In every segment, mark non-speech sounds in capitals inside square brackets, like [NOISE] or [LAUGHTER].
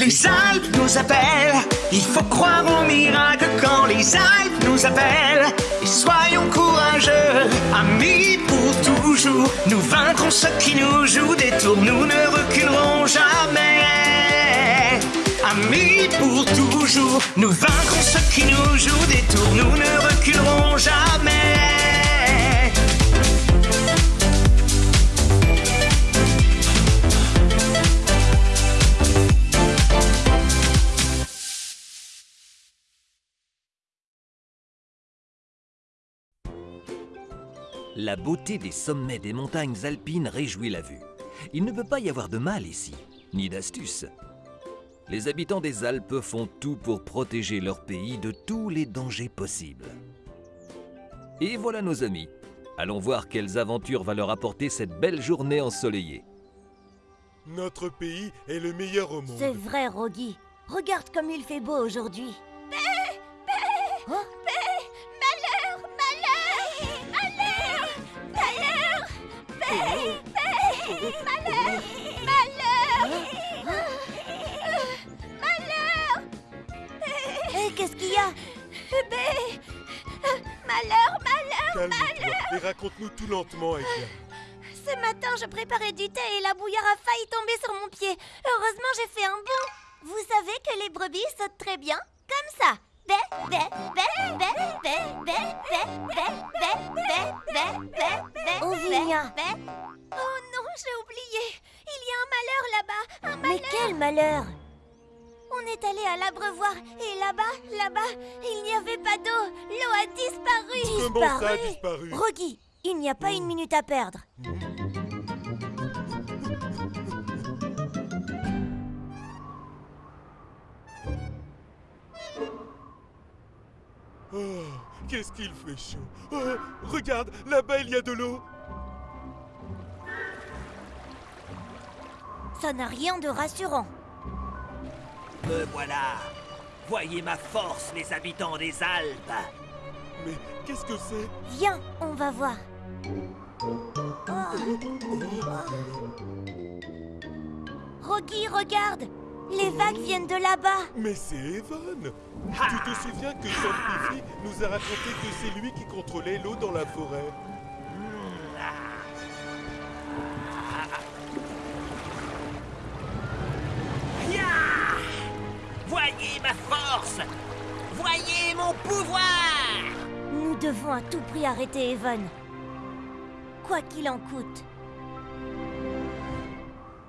Les Alpes nous appellent, il faut croire au miracle quand les Alpes nous appellent. Et soyons courageux, amis pour toujours. Nous vaincrons ceux qui nous jouent des tours, nous ne reculerons jamais. Amis pour toujours, nous vaincrons ceux qui nous jouent des tours, La beauté des sommets des montagnes alpines réjouit la vue. Il ne peut pas y avoir de mal ici, ni d'astuce. Les habitants des Alpes font tout pour protéger leur pays de tous les dangers possibles. Et voilà nos amis. Allons voir quelles aventures va leur apporter cette belle journée ensoleillée. Notre pays est le meilleur au monde. C'est vrai, Rogi. Regarde comme il fait beau aujourd'hui. Calme-toi et raconte-nous tout lentement, Ekia. Ce matin, je préparais du thé et la bouillarde a failli tomber sur mon pied. Heureusement, j'ai fait un bond. Vous savez que les brebis sautent très bien Comme ça Bé, bé, bé, bé, bé, bé, bé, bé, bé, bé, bé, bé, bé, Oh, bé, Vigna. bé. Oh non, j'ai oublié Il y a un malheur là-bas Un Mais malheur quel malheur On est allé à l'abreuvoir et là-bas, là-bas, il n'y avait pas d'eau L'eau a disparu Comment ça a disparu il n'y a pas une minute à perdre. Oh, qu'est-ce qu'il fait chaud. Oh, regarde, là-bas il y a de l'eau. Ça n'a rien de rassurant. Me voilà. Voyez ma force, les habitants des Alpes. Mais qu'est-ce que c'est? Viens, on va voir. Rogi, regarde. Les vagues viennent de là-bas. Mais c'est Evan. Tu te souviens que Tom Piffy nous a raconté que c'est lui qui contrôlait l'eau dans la forêt? Devons à tout prix arrêter Evan. Quoi qu'il en coûte.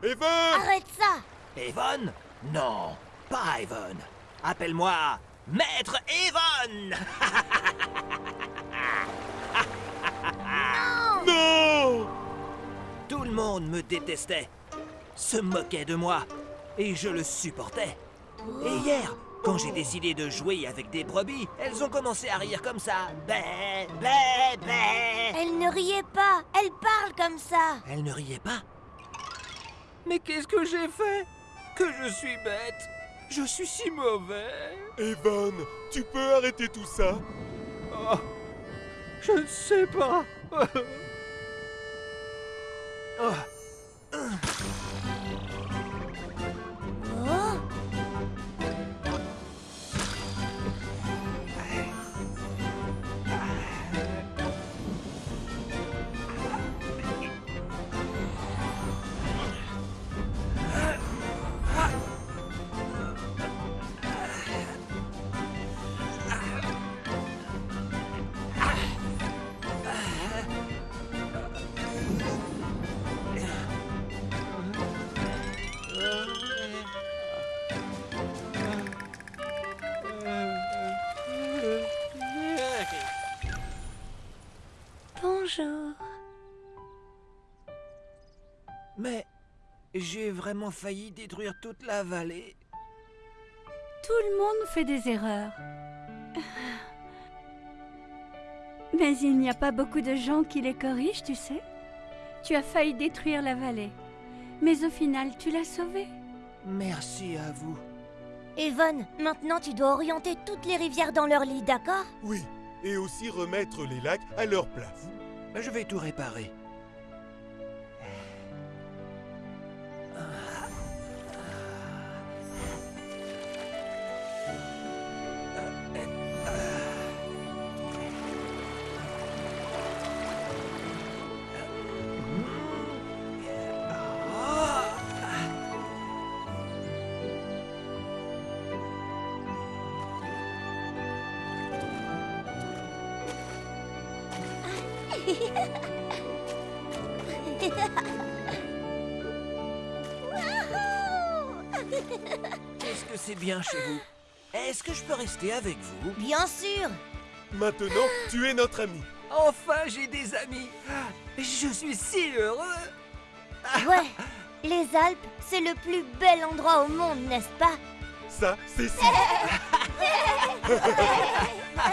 Evan Arrête ça Evan? Non, pas Evan. Appelle-moi Maître Evan [LAUGHS] Non Tout le monde me détestait, se moquait de moi, et je le supportais. Et hier, quand j'ai décidé de jouer avec des brebis, elles ont commencé à rire comme ça. Bé, bé, bé. Elle ne riait pas. Elle parle comme ça. Elles ne riaient pas. Mais qu'est-ce que j'ai fait? Que je suis bête. Je suis si mauvais. Evan, tu peux arrêter tout ça Oh, je ne sais pas. [LAUGHS] Oh Bonjour. Mais j'ai vraiment failli détruire toute la vallée. Tout le monde fait des erreurs. Mais il n'y a pas beaucoup de gens qui les corrigent, tu sais. Tu as failli détruire la vallée. Mais au final, tu l'as sauvée. Merci à vous. Evan, maintenant tu dois orienter toutes les rivières dans leur lit, d'accord? Oui, et aussi remettre les lacs à leur place. Ben, Je vais tout réparer. Est-ce que c'est bien chez vous? Est-ce que je peux rester avec vous? Bien sûr. Maintenant, tu es notre ami. Enfin, j'ai des amis. Je suis si heureux. Ouais, les Alpes, c'est le plus bel endroit au monde, n'est-ce pas? Ça, c'est si. [LAUGHS]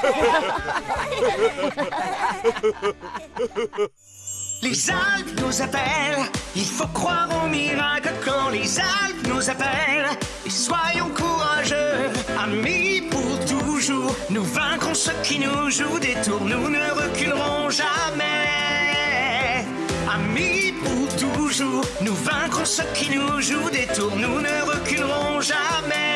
[LAUGHS] Les Alpes nous appellent, il faut croire au miracle quand les Alpes nous appellent. Et soyons courageux, amis pour toujours. Nous vaincrons ceux qui nous jouent des tours, nous ne reculerons jamais. Amis pour toujours, nous vaincrons ceux qui nous jouent des tours, nous ne reculerons jamais.